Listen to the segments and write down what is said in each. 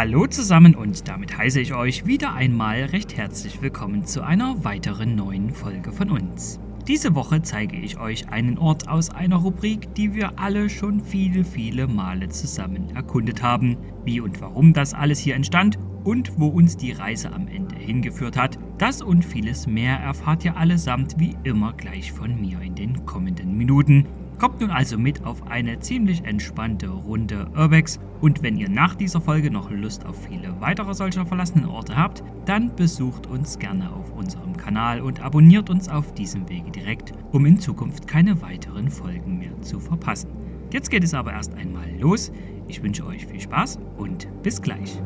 Hallo zusammen und damit heiße ich euch wieder einmal recht herzlich willkommen zu einer weiteren neuen Folge von uns. Diese Woche zeige ich euch einen Ort aus einer Rubrik, die wir alle schon viele, viele Male zusammen erkundet haben. Wie und warum das alles hier entstand und wo uns die Reise am Ende hingeführt hat, das und vieles mehr erfahrt ihr allesamt wie immer gleich von mir in den kommenden Minuten. Kommt nun also mit auf eine ziemlich entspannte Runde Urbex und wenn ihr nach dieser Folge noch Lust auf viele weitere solcher verlassenen Orte habt, dann besucht uns gerne auf unserem Kanal und abonniert uns auf diesem Wege direkt, um in Zukunft keine weiteren Folgen mehr zu verpassen. Jetzt geht es aber erst einmal los. Ich wünsche euch viel Spaß und bis gleich.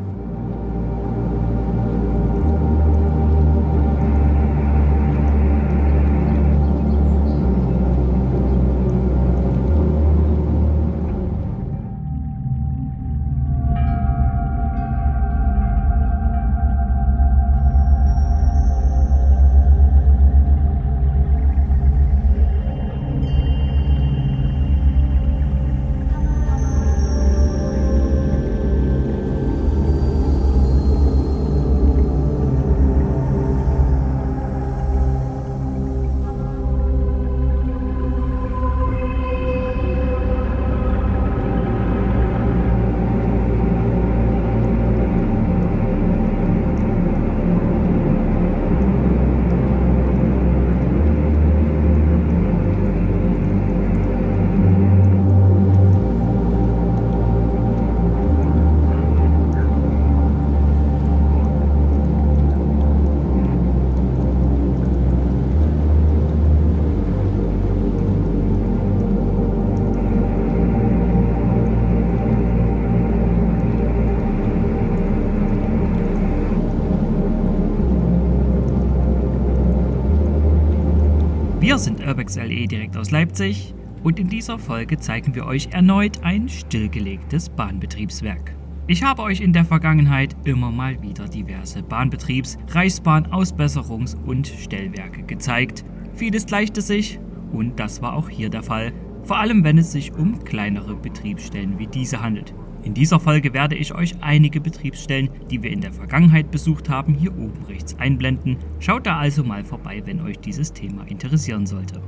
Urbex LE direkt aus Leipzig und in dieser Folge zeigen wir euch erneut ein stillgelegtes Bahnbetriebswerk. Ich habe euch in der Vergangenheit immer mal wieder diverse Bahnbetriebs-, Reichsbahn-, Ausbesserungs- und Stellwerke gezeigt. Vieles gleichte sich und das war auch hier der Fall, vor allem wenn es sich um kleinere Betriebsstellen wie diese handelt. In dieser Folge werde ich euch einige Betriebsstellen, die wir in der Vergangenheit besucht haben, hier oben rechts einblenden. Schaut da also mal vorbei, wenn euch dieses Thema interessieren sollte.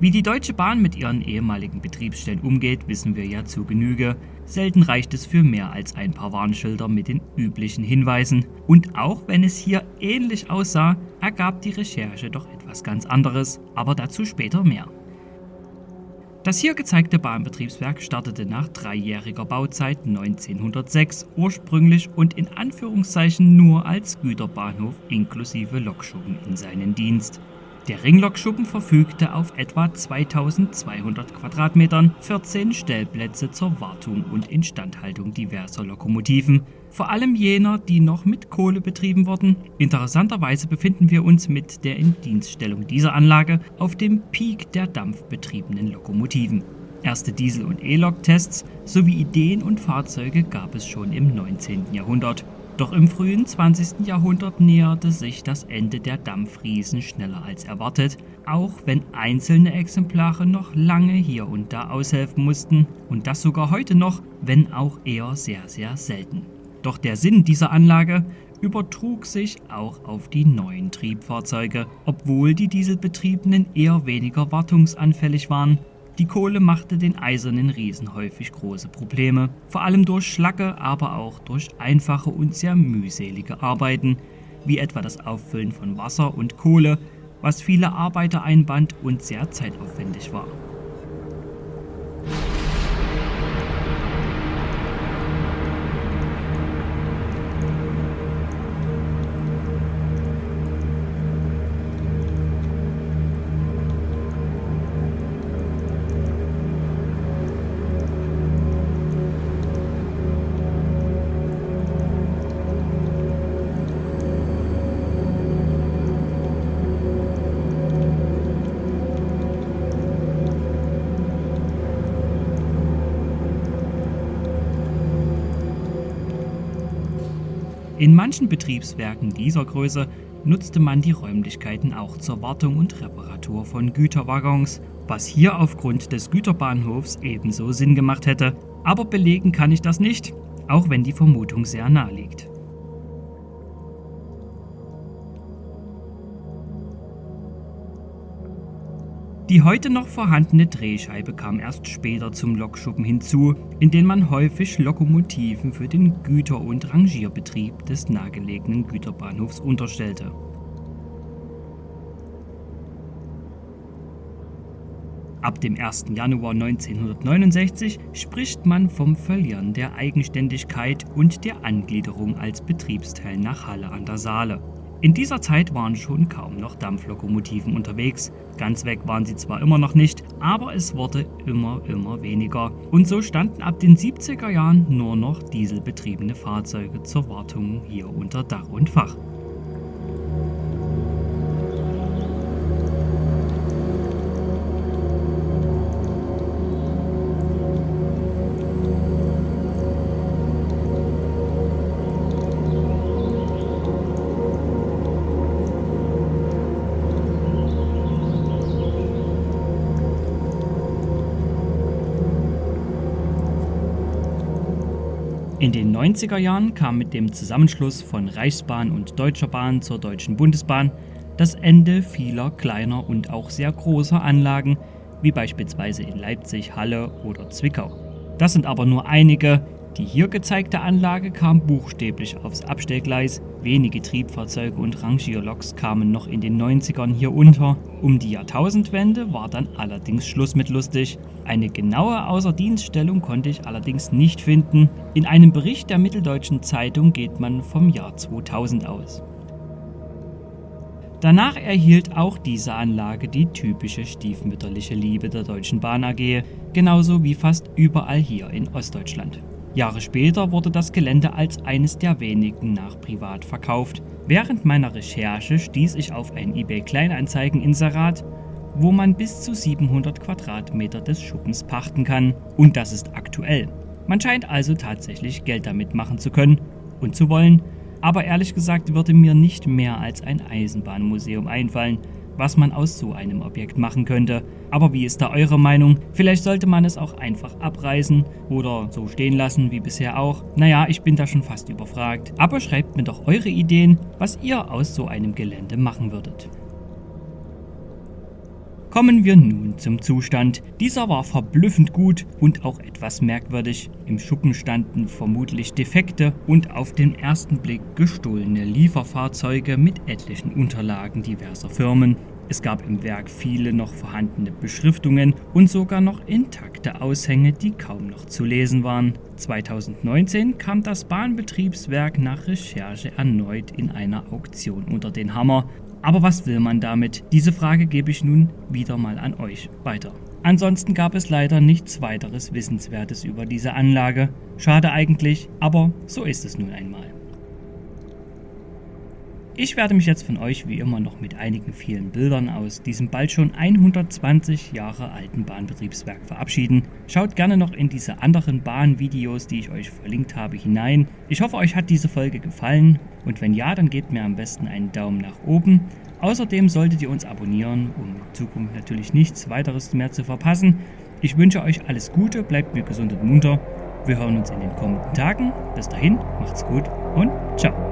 Wie die Deutsche Bahn mit ihren ehemaligen Betriebsstellen umgeht, wissen wir ja zu Genüge. Selten reicht es für mehr als ein paar Warnschilder mit den üblichen Hinweisen. Und auch wenn es hier ähnlich aussah, ergab die Recherche doch etwas ganz anderes, aber dazu später mehr. Das hier gezeigte Bahnbetriebswerk startete nach dreijähriger Bauzeit 1906 ursprünglich und in Anführungszeichen nur als Güterbahnhof inklusive Lokschuppen in seinen Dienst. Der Ringlokschuppen verfügte auf etwa 2200 Quadratmetern, 14 Stellplätze zur Wartung und Instandhaltung diverser Lokomotiven, vor allem jener, die noch mit Kohle betrieben wurden. Interessanterweise befinden wir uns mit der Indienststellung dieser Anlage auf dem Peak der dampfbetriebenen Lokomotiven. Erste Diesel- und E-Lok-Tests sowie Ideen und Fahrzeuge gab es schon im 19. Jahrhundert. Doch im frühen 20. Jahrhundert näherte sich das Ende der Dampfriesen schneller als erwartet, auch wenn einzelne Exemplare noch lange hier und da aushelfen mussten und das sogar heute noch, wenn auch eher sehr, sehr selten. Doch der Sinn dieser Anlage übertrug sich auch auf die neuen Triebfahrzeuge, obwohl die Dieselbetriebenen eher weniger wartungsanfällig waren die Kohle machte den eisernen Riesen häufig große Probleme, vor allem durch Schlacke, aber auch durch einfache und sehr mühselige Arbeiten, wie etwa das Auffüllen von Wasser und Kohle, was viele Arbeiter einband und sehr zeitaufwendig war. In manchen Betriebswerken dieser Größe nutzte man die Räumlichkeiten auch zur Wartung und Reparatur von Güterwaggons, was hier aufgrund des Güterbahnhofs ebenso Sinn gemacht hätte, Aber belegen kann ich das nicht, auch wenn die Vermutung sehr nahe liegt. Die heute noch vorhandene Drehscheibe kam erst später zum Lokschuppen hinzu, in den man häufig Lokomotiven für den Güter- und Rangierbetrieb des nahegelegenen Güterbahnhofs unterstellte. Ab dem 1. Januar 1969 spricht man vom Verlieren der Eigenständigkeit und der Angliederung als Betriebsteil nach Halle an der Saale. In dieser Zeit waren schon kaum noch Dampflokomotiven unterwegs. Ganz weg waren sie zwar immer noch nicht, aber es wurde immer, immer weniger. Und so standen ab den 70er Jahren nur noch dieselbetriebene Fahrzeuge zur Wartung hier unter Dach und Fach. In den 90er Jahren kam mit dem Zusammenschluss von Reichsbahn und Deutscher Bahn zur Deutschen Bundesbahn das Ende vieler kleiner und auch sehr großer Anlagen, wie beispielsweise in Leipzig, Halle oder Zwickau. Das sind aber nur einige, die hier gezeigte Anlage kam buchstäblich aufs Abstellgleis, wenige Triebfahrzeuge und Rangierloks kamen noch in den 90ern hier unter. Um die Jahrtausendwende war dann allerdings Schluss mit lustig. Eine genaue Außerdienststellung konnte ich allerdings nicht finden. In einem Bericht der Mitteldeutschen Zeitung geht man vom Jahr 2000 aus. Danach erhielt auch diese Anlage die typische stiefmütterliche Liebe der Deutschen Bahn AG, genauso wie fast überall hier in Ostdeutschland. Jahre später wurde das Gelände als eines der wenigen nach privat verkauft. Während meiner Recherche stieß ich auf ein eBay Kleinanzeigen-Inserat, wo man bis zu 700 Quadratmeter des Schuppens pachten kann. Und das ist aktuell. Man scheint also tatsächlich Geld damit machen zu können und zu wollen. Aber ehrlich gesagt würde mir nicht mehr als ein Eisenbahnmuseum einfallen, was man aus so einem Objekt machen könnte. Aber wie ist da eure Meinung? Vielleicht sollte man es auch einfach abreißen oder so stehen lassen wie bisher auch. Naja, ich bin da schon fast überfragt. Aber schreibt mir doch eure Ideen, was ihr aus so einem Gelände machen würdet. Kommen wir nun zum Zustand. Dieser war verblüffend gut und auch etwas merkwürdig. Im Schuppen standen vermutlich defekte und auf den ersten Blick gestohlene Lieferfahrzeuge mit etlichen Unterlagen diverser Firmen. Es gab im Werk viele noch vorhandene Beschriftungen und sogar noch intakte Aushänge, die kaum noch zu lesen waren. 2019 kam das Bahnbetriebswerk nach Recherche erneut in einer Auktion unter den Hammer aber was will man damit? Diese Frage gebe ich nun wieder mal an euch weiter. Ansonsten gab es leider nichts weiteres Wissenswertes über diese Anlage. Schade eigentlich, aber so ist es nun einmal. Ich werde mich jetzt von euch wie immer noch mit einigen vielen Bildern aus diesem bald schon 120 Jahre alten Bahnbetriebswerk verabschieden. Schaut gerne noch in diese anderen Bahnvideos, die ich euch verlinkt habe, hinein. Ich hoffe, euch hat diese Folge gefallen und wenn ja, dann gebt mir am besten einen Daumen nach oben. Außerdem solltet ihr uns abonnieren, um in Zukunft natürlich nichts weiteres mehr zu verpassen. Ich wünsche euch alles Gute, bleibt mir gesund und munter. Wir hören uns in den kommenden Tagen. Bis dahin, macht's gut und ciao.